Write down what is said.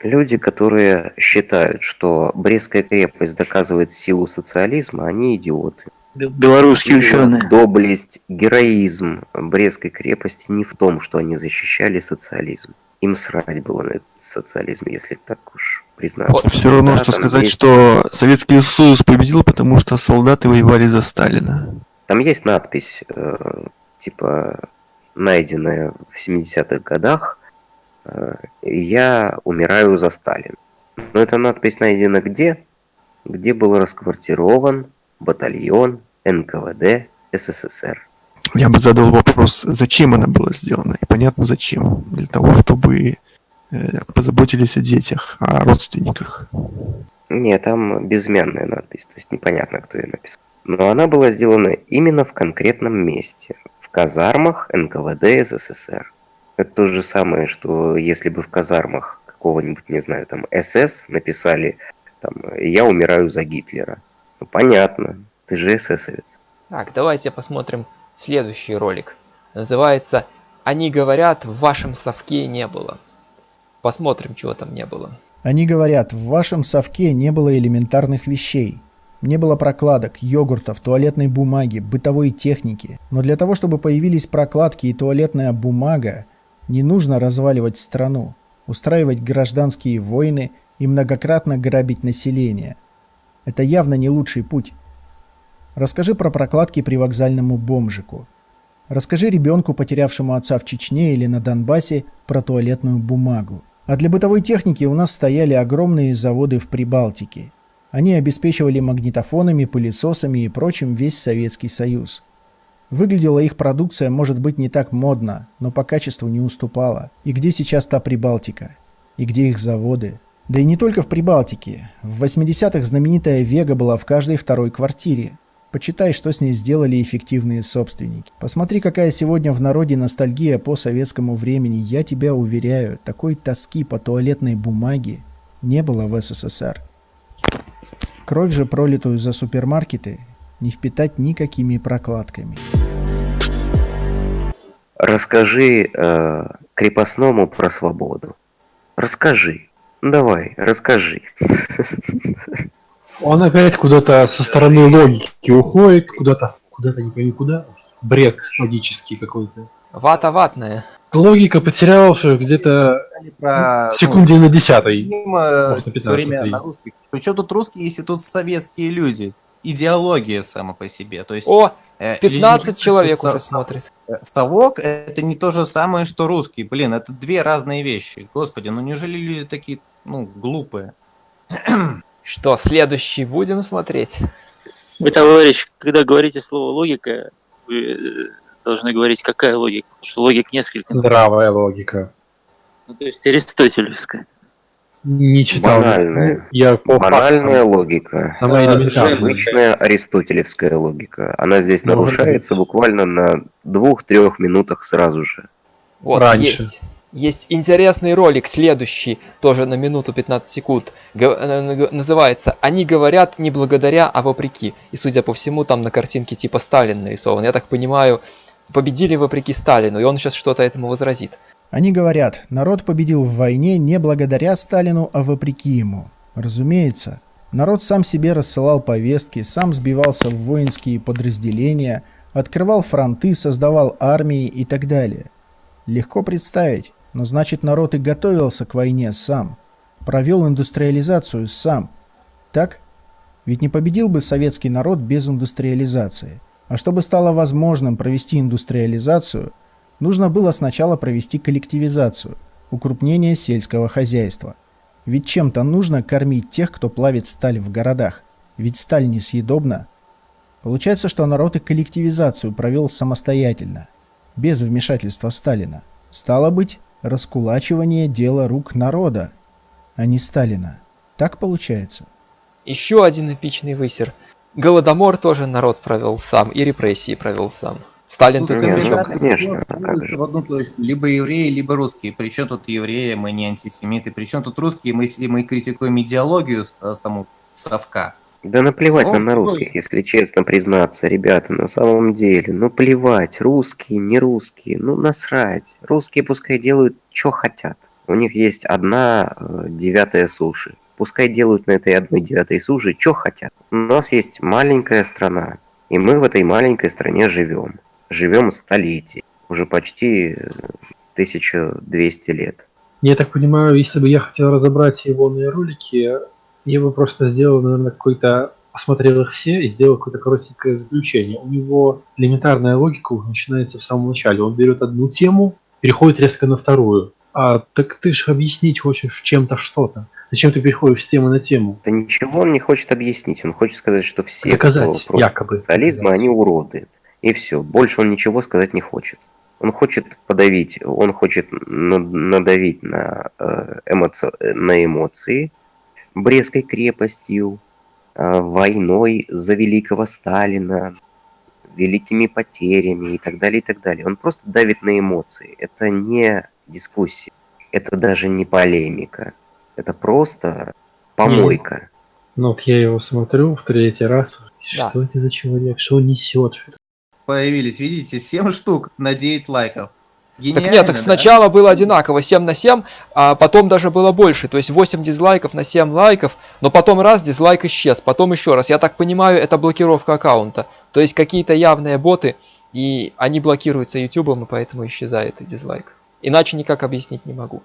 Люди, которые считают, что Брестская крепость доказывает силу социализма, они идиоты. Белорусские ученые. Доблесть, героизм Брестской крепости не в том, что они защищали социализм. Им срать было на этот социализм, если так уж признаться. Все равно, Да, что сказать, есть- что Советский Союз победил, потому что солдаты воевали за Сталина. Там есть надпись, э, типа, найденная в 70-х годах, «Я умираю за Сталина». Но эта надпись найдена где? Где был расквартирован батальон НКВД СССР. Я бы задал вопрос, зачем она была сделана? И понятно зачем. Для того, чтобы э, позаботились о детях, о родственниках. Не, там безымянная надпись, то есть непонятно, кто ее написал. Но она была сделана именно в конкретном месте, в казармах НКВД СССР. Это то же самое, что если бы в казармах какого-нибудь, не знаю, там СС написали там «Я умираю за Гитлера». Ну, понятно, ты же эсэсовец. Так, давайте посмотрим следующий ролик. Называется «Они говорят, в вашем совке не было». Посмотрим, чего там не было. Они говорят, в вашем совке не было элементарных вещей. Не было прокладок, йогуртов, туалетной бумаги, бытовой техники. Но для того, чтобы появились прокладки и туалетная бумага, не нужно разваливать страну, устраивать гражданские войны и многократно грабить население. Это явно не лучший путь. Расскажи про прокладки при вокзальному бомжику. Расскажи ребенку, потерявшему отца в Чечне или на Донбассе, про туалетную бумагу. А для бытовой техники у нас стояли огромные заводы в Прибалтике. Они обеспечивали магнитофонами, пылесосами и прочим весь Советский Союз. Выглядела их продукция, может быть, не так модно, но по качеству не уступала. И где сейчас та Прибалтика? И где их заводы? Да и не только в Прибалтике. В 80-х знаменитая Вега была в каждой второй квартире. Почитай, что с ней сделали эффективные собственники. Посмотри, какая сегодня в народе ностальгия по советскому времени. Я тебя уверяю, такой тоски по туалетной бумаге не было в СССР. Кровь же, пролитую за супермаркеты, не впитать никакими прокладками. Расскажи э, крепостному про свободу. Расскажи. Давай, расскажи. Он опять куда-то со стороны логики уходит, куда-то, куда-то не пойми куда. Бред логический какой-то. Вата ватная. Логика потеряла все где-то Про, в секунде на десятой. Все время 15-й. на русских. Причем тут русские, если тут советские люди? Идеология сама по себе. То есть, О, э, 15 люди, человек уже смотрит. э, Совок это не то же самое, что русский. Блин, это две разные вещи. Господи, ну неужели люди такие, ну, глупые? Что, следующий будем смотреть? Вы, товарищ, когда говорите слово логика, вы э, должны говорить, какая логика. Потому что логик несколько. Здравая логика. Ну, то есть аристотелевская. Не читал. Банальная. Я по Банальная фактам. логика. Самая элементарная. Обычная аристотелевская логика. Она здесь Может нарушается быть. буквально на двух-трех минутах сразу же. Вот, Раньше. есть. Есть интересный ролик, следующий, тоже на минуту 15 секунд. Э, называется «Они говорят не благодаря, а вопреки». И, судя по всему, там на картинке типа Сталин нарисован. Я так понимаю, победили вопреки Сталину, и он сейчас что-то этому возразит. Они говорят, народ победил в войне не благодаря Сталину, а вопреки ему. Разумеется, народ сам себе рассылал повестки, сам сбивался в воинские подразделения, открывал фронты, создавал армии и так далее. Легко представить, но значит народ и готовился к войне сам, провел индустриализацию сам. Так? Ведь не победил бы советский народ без индустриализации. А чтобы стало возможным провести индустриализацию, нужно было сначала провести коллективизацию, укрупнение сельского хозяйства. Ведь чем-то нужно кормить тех, кто плавит сталь в городах. Ведь сталь несъедобна. Получается, что народ и коллективизацию провел самостоятельно, без вмешательства Сталина. Стало быть, раскулачивание – дело рук народа, а не Сталина. Так получается? Еще один эпичный высер. Голодомор тоже народ провел сам, и репрессии провел сам. Сталин ну, конечно, как сводится же. в одну точку. Либо евреи, либо русские. Причем тут евреи, мы не антисемиты. Причем тут русские, мы, мы критикуем идеологию с- саму совка. Да наплевать нам на русских, если честно признаться, ребята, на самом деле. Ну плевать, русские, не русские, ну насрать. Русские пускай делают, что хотят. У них есть одна э, девятая суши. Пускай делают на этой одной девятой суши, что хотят. У нас есть маленькая страна, и мы в этой маленькой стране живем. Живем столетий, уже почти э, 1200 лет. Я так понимаю, если бы я хотел разобрать его на ролики, я бы просто сделал, наверное, какой-то осмотрел их все и сделал какое-то коротенькое заключение. У него элементарная логика уже начинается в самом начале. Он берет одну тему, переходит резко на вторую. А так ты же объяснить хочешь чем-то что-то. Зачем ты переходишь с темы на тему? Да ничего он не хочет объяснить. Он хочет сказать, что все, Доказать, якобы. социализма, они уроды. И все. Больше он ничего сказать не хочет. Он хочет подавить, он хочет на- надавить на, э, эмоци- на эмоции Брестской крепостью, э, войной за великого Сталина, великими потерями и так далее, и так далее. Он просто давит на эмоции. Это не дискуссия, это даже не полемика. Это просто помойка. Ну вот я его смотрю в третий раз. Да. Что это за человек? Что он несет? Что это? Появились, видите, 7 штук на 9 лайков. Так Гениально, нет, так да? сначала было одинаково 7 на 7, а потом даже было больше. То есть 8 дизлайков на 7 лайков, но потом раз дизлайк исчез, потом еще раз. Я так понимаю, это блокировка аккаунта. То есть какие-то явные боты, и они блокируются YouTube, и поэтому исчезает дизлайк. Иначе никак объяснить не могу.